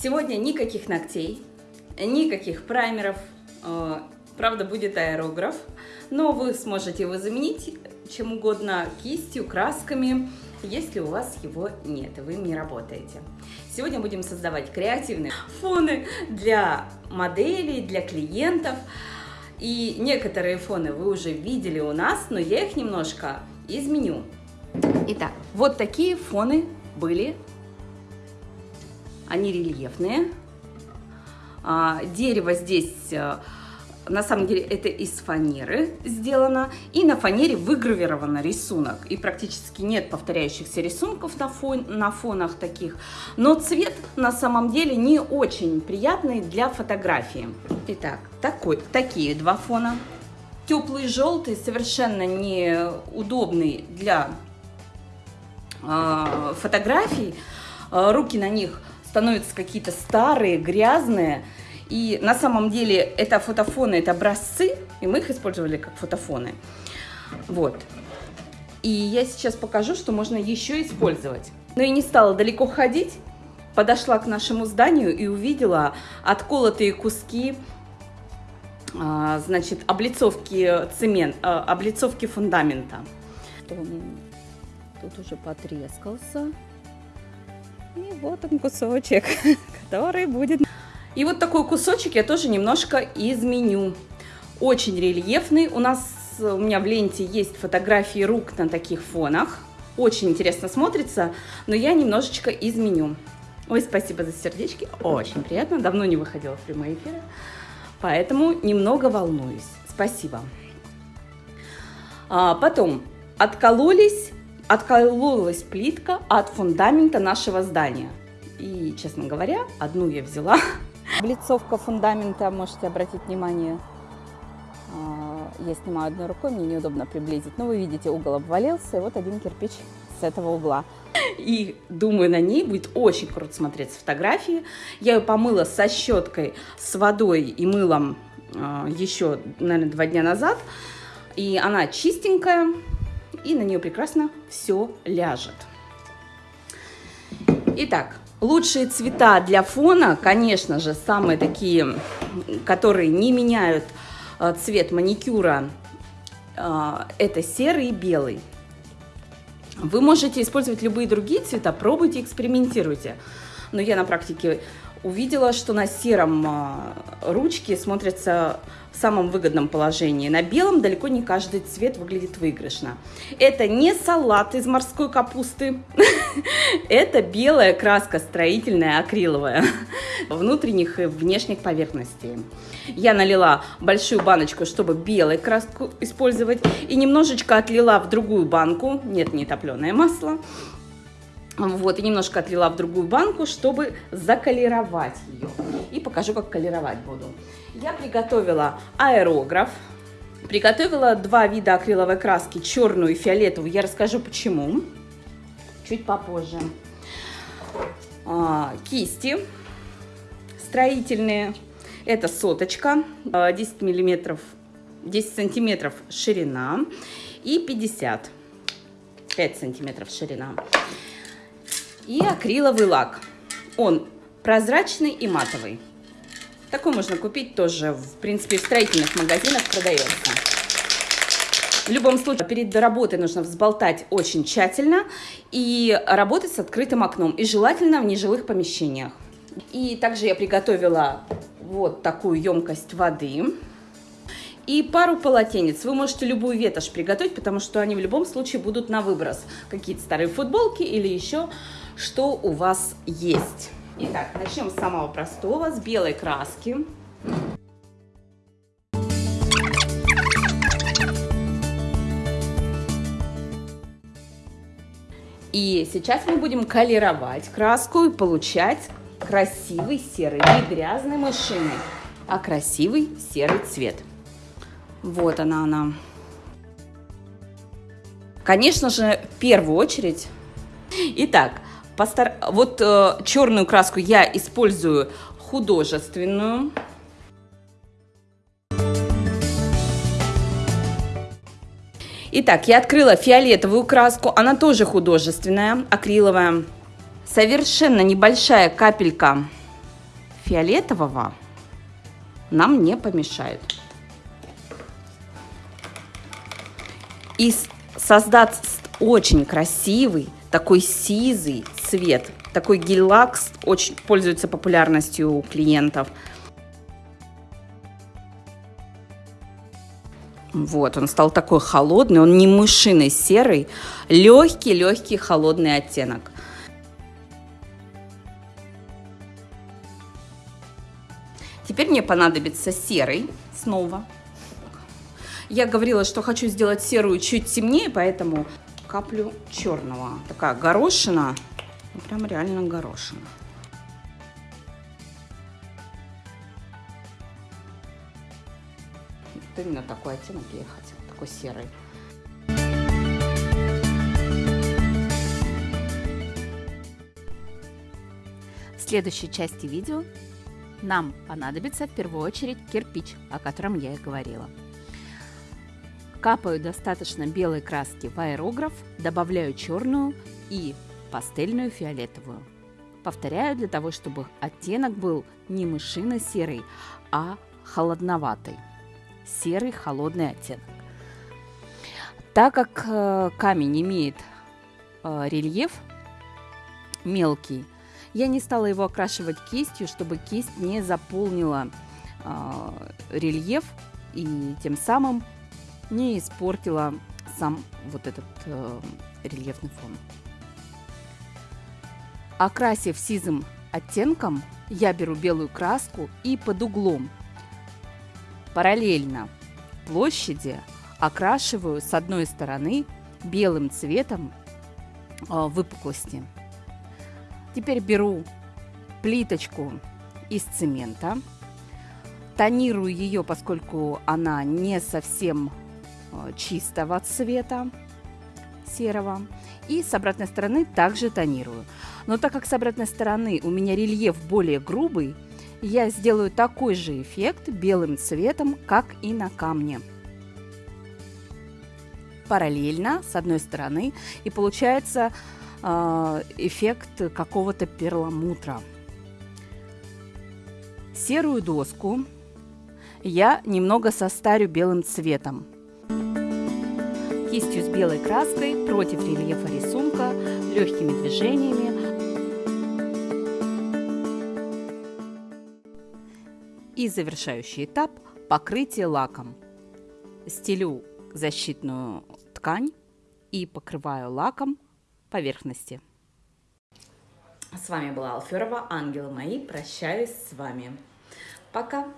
Сегодня никаких ногтей, никаких праймеров, э, правда будет аэрограф, но вы сможете его заменить чем угодно, кистью, красками, если у вас его нет, и вы не работаете. Сегодня будем создавать креативные фоны для моделей, для клиентов. И некоторые фоны вы уже видели у нас, но я их немножко изменю. Итак, вот такие фоны были. Они рельефные. А, дерево здесь э, на самом деле это из фанеры сделано, и на фанере выгравирован рисунок. И практически нет повторяющихся рисунков на, фон, на фонах таких, но цвет на самом деле не очень приятный для фотографии. Итак, такой, такие два фона. Теплый желтый, совершенно неудобный для э, фотографий. Э, руки на них становятся какие-то старые, грязные. И на самом деле это фотофоны, это образцы, и мы их использовали как фотофоны. Вот. И я сейчас покажу, что можно еще использовать. Но я не стала далеко ходить, подошла к нашему зданию и увидела отколотые куски, а, значит, облицовки цемент, а, облицовки фундамента. Тут уже потрескался. И вот он кусочек, который будет и вот такой кусочек я тоже немножко изменю. Очень рельефный. У нас, у меня в ленте есть фотографии рук на таких фонах. Очень интересно смотрится, но я немножечко изменю. Ой, спасибо за сердечки. Очень приятно. Давно не выходила в прямые эфиры. Поэтому немного волнуюсь. Спасибо. А, потом откололись, откололась плитка от фундамента нашего здания. И, честно говоря, одну я взяла, Облицовка фундамента, можете обратить внимание. А, я снимаю одной рукой, мне неудобно приблизить. Но вы видите, угол обвалился, и вот один кирпич с этого угла. И думаю, на ней будет очень круто смотреться фотографии. Я ее помыла со щеткой, с водой и мылом а, еще, наверное, два дня назад. И она чистенькая, и на нее прекрасно все ляжет. Итак, Лучшие цвета для фона, конечно же, самые такие, которые не меняют э, цвет маникюра, э, это серый и белый. Вы можете использовать любые другие цвета, пробуйте, экспериментируйте. Но я на практике увидела, что на сером э, ручки смотрятся в самом выгодном положении. На белом далеко не каждый цвет выглядит выигрышно. Это не салат из морской капусты, это белая краска строительная, акриловая, внутренних и внешних поверхностей. Я налила большую баночку, чтобы белую краску использовать, и немножечко отлила в другую банку, нет, не топленое масло, вот, и немножко отлила в другую банку, чтобы заколеровать ее. И покажу, как колеровать буду. Я приготовила аэрограф. Приготовила два вида акриловой краски, черную и фиолетовую. Я расскажу почему. Чуть попозже. А, кисти строительные. Это соточка, 10 а, миллиметров, 10 сантиметров ширина и 50, 5 сантиметров ширина и акриловый лак. Он прозрачный и матовый. Такой можно купить тоже, в принципе, в строительных магазинах продается. В любом случае, перед работой нужно взболтать очень тщательно и работать с открытым окном. И желательно в нежилых помещениях. И также я приготовила вот такую емкость воды и пару полотенец. Вы можете любую ветошь приготовить, потому что они в любом случае будут на выброс. Какие-то старые футболки или еще что у вас есть. Итак, начнем с самого простого, с белой краски. И сейчас мы будем колеровать краску и получать красивый серый, не грязный мышиный, а красивый серый цвет. Вот она, она. Конечно же, в первую очередь. Итак, Постар... Вот э, черную краску я использую художественную. Итак, я открыла фиолетовую краску, она тоже художественная, акриловая. Совершенно небольшая капелька фиолетового нам не помешает. И создать очень красивый, такой сизый цвет. Такой гель-лакс очень пользуется популярностью у клиентов. Вот, он стал такой холодный, он не мышиный серый, легкий-легкий холодный оттенок. Теперь мне понадобится серый снова. Я говорила, что хочу сделать серую чуть темнее, поэтому каплю черного. Такая горошина, ну, прям реально горошина. Вот именно такой оттенок я хотела, такой серый. В следующей части видео нам понадобится в первую очередь кирпич, о котором я и говорила. Капаю достаточно белой краски в аэрограф, добавляю черную и пастельную фиолетовую. Повторяю для того, чтобы оттенок был не мышино-серый, а холодноватый. Серый холодный оттенок. Так как э, камень имеет э, рельеф мелкий, я не стала его окрашивать кистью, чтобы кисть не заполнила э, рельеф и тем самым не испортила сам вот этот э, рельефный фон. Окрасив сизым оттенком, я беру белую краску и под углом. Параллельно площади окрашиваю с одной стороны белым цветом э, выпуклости. Теперь беру плиточку из цемента, тонирую ее, поскольку она не совсем э, чистого цвета серого. И с обратной стороны также тонирую. Но так как с обратной стороны у меня рельеф более грубый, я сделаю такой же эффект белым цветом, как и на камне. Параллельно с одной стороны и получается э, эффект какого-то перламутра. Серую доску я немного состарю белым цветом. Кистью с белой краской против рельефа рисунка легкими движениями И завершающий этап – покрытие лаком. Стелю защитную ткань и покрываю лаком поверхности. С вами была Алферова, ангелы мои, прощаюсь с вами. Пока!